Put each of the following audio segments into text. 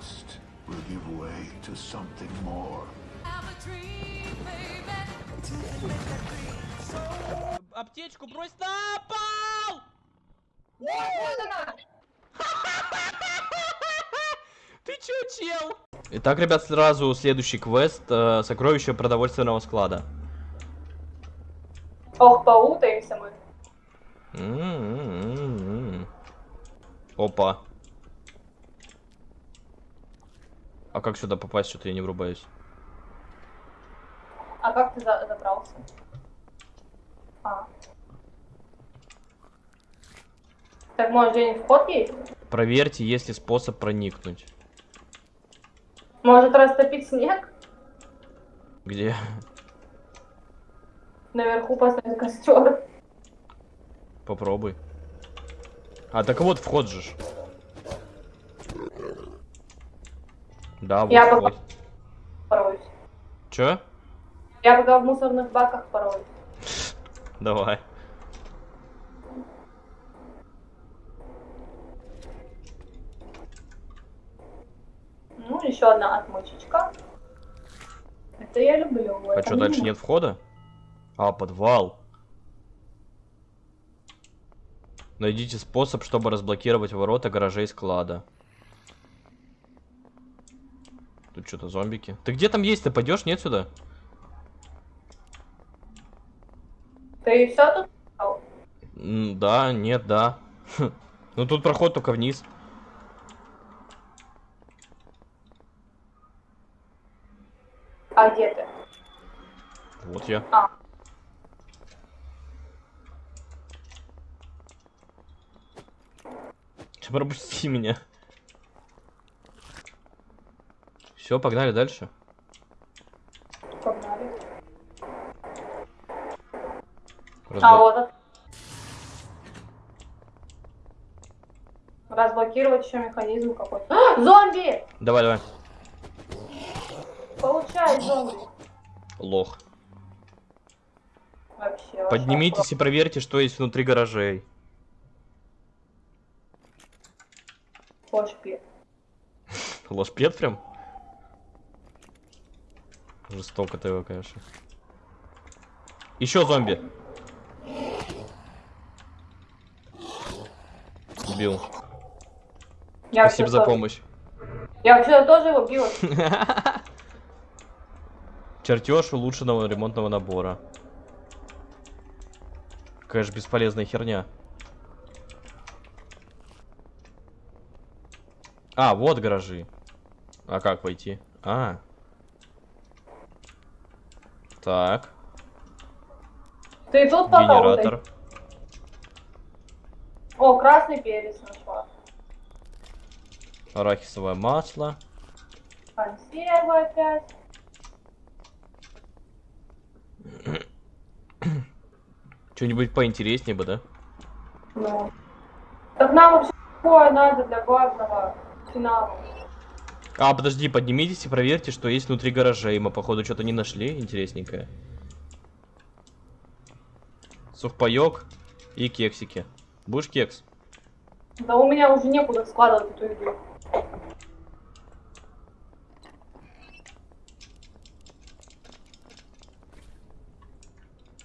trust will give way to something more. Аптечку брось на пол! Ты чё, чел? Итак, ребят, сразу следующий квест. э, Сокровище продовольственного склада. Ох, поутаемся мы. М-м-м-м. Опа. А как сюда попасть, что-то я не врубаюсь. А как ты за- забрался? А. Так, может, где-нибудь вход есть? Проверьте, есть ли способ проникнуть. Может, растопить снег? Где? Наверху поставить костер? Попробуй. А, так вот вход же. Да, вот Я пока- Пороюсь. Чё? Я пока в мусорных баках пороюсь. Давай. Ну, еще одна отмычечка. Это я люблю. А что, дальше нет входа? А, подвал. Найдите способ, чтобы разблокировать ворота гаражей склада. Тут что-то зомбики. Ты где там есть? Ты пойдешь? Нет сюда? Ты все тут? Да, нет, да. Ну тут проход только вниз. А где ты? Вот я. А. Пропусти меня. Все, погнали дальше. Погнали. Разбо- А вот это. Разблокировать еще механизм какой-то. А, зомби! Давай, давай. Получай, зомби. Лох. Вообще. Поднимитесь и проверьте, что есть внутри гаражей. Пошпи. Ложпед прям? Жестоко ты его, конечно. Еще зомби. Убил. Я Спасибо за тоже- помощь. Я вообще тоже его била. Чертеж улучшенного ремонтного набора. Какая же бесполезная херня. А, вот гаражи. А как войти? А. Так, Ты тут генератор. О, красный перец нашла. Арахисовое масло. Консервы опять. Что-нибудь поинтереснее бы, да? Ну. Так нам вообще такое надо для главного финала. А, подожди, поднимитесь и проверьте, что есть внутри гаражей. Мы, походу, что-то не нашли интересненькое. Сухпайок и кексики. Будешь кекс? Да у меня уже некуда складывать эту еду.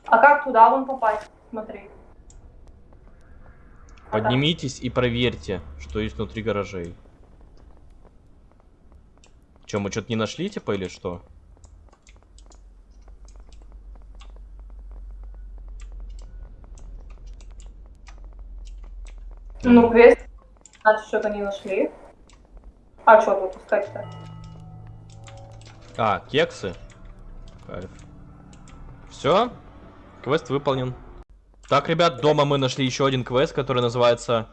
А как туда вон попасть? Смотри. А Поднимитесь и проверьте, что есть внутри гаражей. Че, мы что-то не нашли, типа, или что? Ну, квест. Значит, что-то не нашли. А что тут искать-то? А, кексы. Кайф. Все, квест выполнен. Так, ребят, дома мы нашли еще один квест, который называется...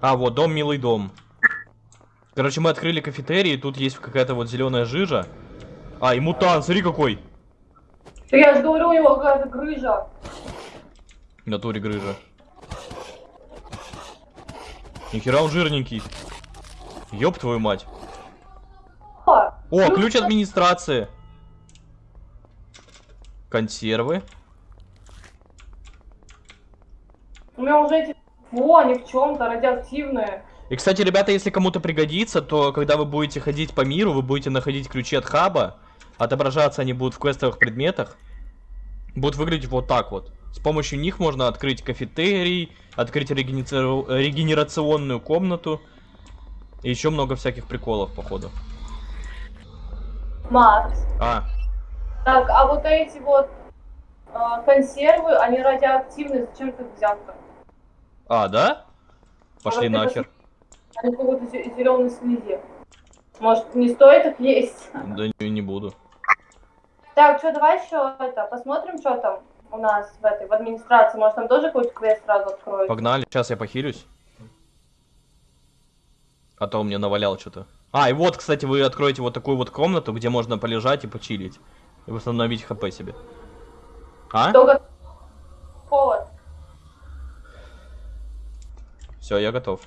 А, вот, дом, милый дом. Короче, мы открыли кафетерий, и тут есть какая-то вот зеленая жижа. А, и мутант, смотри какой. Я же говорю, у него какая-то грыжа. В натуре грыжа. Нихера он жирненький. Ёб твою мать. О, О, ключ администрации. Консервы. у меня уже эти Во, они в чем-то радиоактивные. И, кстати, ребята, если кому-то пригодится, то когда вы будете ходить по миру, вы будете находить ключи от хаба, отображаться они будут в квестовых предметах, будут выглядеть вот так вот. С помощью них можно открыть кафетерий, открыть регенераци- регенерационную комнату. И еще много всяких приколов, походу. Макс. А, Так, а вот эти вот а, консервы, они радиоактивные, зачем ты их взял-то? а, да? Пошли вот это нахер. Они в какой-то зеленой слизи. Может, не стоит их есть? Да не, не буду. Так, что, давай еще это, посмотрим, что там у нас в этой, в администрации. Может, там тоже какой-то квест сразу откроют? Погнали, сейчас я похилюсь. А то он мне навалял что-то. А, и вот, кстати, вы откроете вот такую вот комнату, где можно полежать и почилить. И восстановить хп себе. А? Только холод. Все, я готов.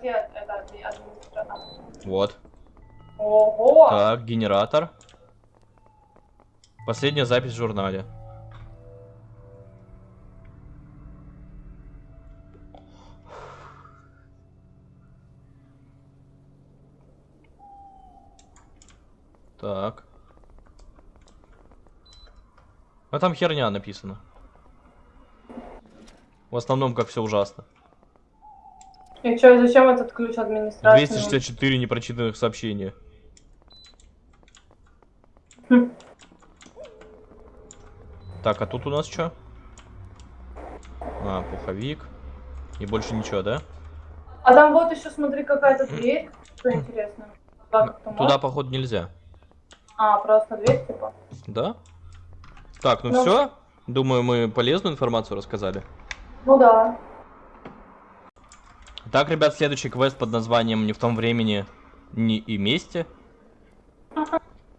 Где это адми- администратор? Вот. Ого! Так, генератор. Последняя запись в журнале. Так. А там херня написано. В основном, как все ужасно. И что, зачем этот ключ администрации? 264 непрочитанных сообщения. Хм. Так, а тут у нас что? А, пуховик. И больше ничего, да? А там вот еще, смотри, какая-то дверь. Что интересно. Туда, как-то Туда, можно? походу, нельзя. А, просто дверь, типа. Да? Так, ну Ну. все. Думаю, мы полезную информацию рассказали. Ну да. Так, ребят, следующий квест под названием «Не в том времени, не и месте».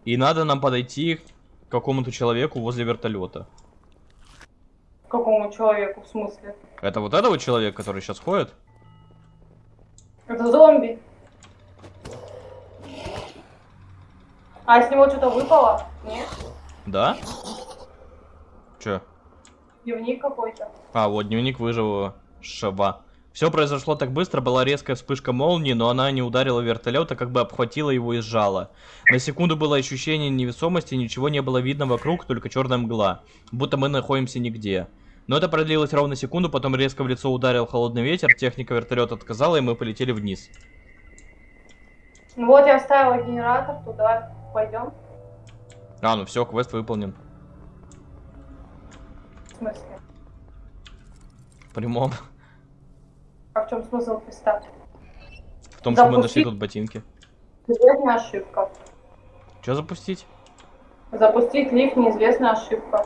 И надо нам подойти к какому-то человеку возле вертолета. Какому человеку, в смысле? Это вот этого человека, который сейчас ходит? Это зомби. А с него что-то выпало? Нет? Да? Че? Дневник какой-то. А, вот дневник выжившего. Все произошло так быстро, была резкая вспышка молнии, но она не ударила вертолет, а как бы обхватила его и сжала. На секунду было ощущение невесомости, ничего не было видно вокруг, только черная мгла. Будто мы находимся нигде. Но это продлилось ровно секунду, потом резко в лицо ударил холодный ветер, техника вертолета отказала, и мы полетели вниз. Ну вот я вставила генератор, то давай пойдем. А, ну все, квест выполнен. В смысле? В прямом. А в чем смысл квеста? В том, что мы Запусти- нашли тут ботинки. Известная ошибка. Что запустить? Запустить лифт неизвестная ошибка.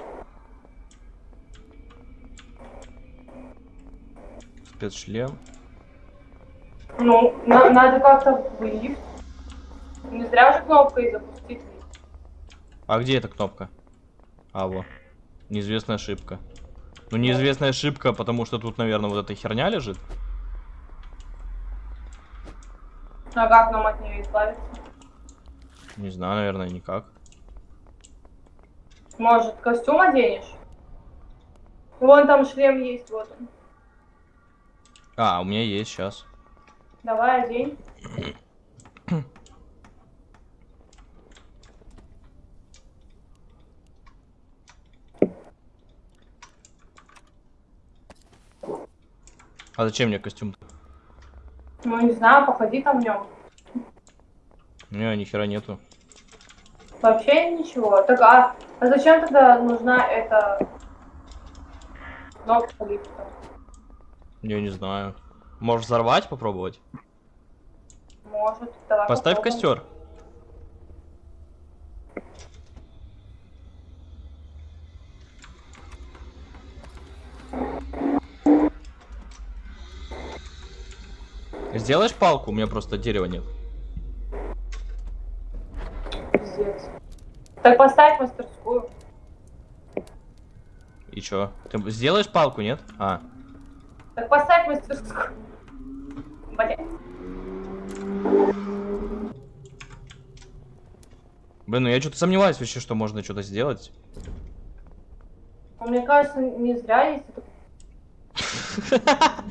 Спецшлем. Ну, на- надо как-то в лифт. Не зря же кнопкой запустить лифт. А где эта кнопка? А, вот. Неизвестная ошибка. Ну, неизвестная ошибка, потому что тут, наверное, вот эта херня лежит. А как нам от нее избавиться? Не знаю, наверное, никак. Может, костюм оденешь? Вон там шлем есть, вот он. А, у меня есть сейчас. Давай одень. А зачем мне костюм? Ну, не знаю, походи там в нем. Не, ни хера нету. Вообще ничего. Так, а, а зачем тогда нужна эта кнопка лифта? Я не знаю. Можешь взорвать, попробовать? Может, давай Поставь попробуем. костер. Сделаешь палку? У меня просто дерева нет. Пиздец. Так поставь мастерскую. И чё? Ты сделаешь палку, нет? А. Так поставь мастерскую. Блять. Блин, ну я что-то сомневаюсь вообще, что можно что-то сделать. Мне кажется, не зря есть это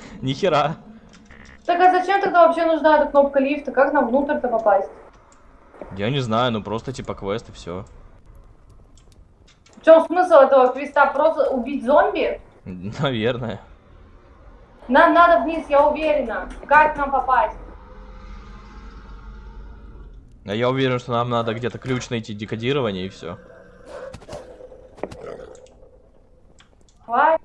Нихера. Так а зачем тогда вообще нужна эта кнопка лифта? Как нам внутрь-то попасть? Я не знаю, ну просто типа квест и все. В чем смысл этого квеста? Просто убить зомби? Наверное. Нам надо вниз, я уверена. Как нам попасть? А я уверен, что нам надо где-то ключ найти, декодирование и все. Хватит.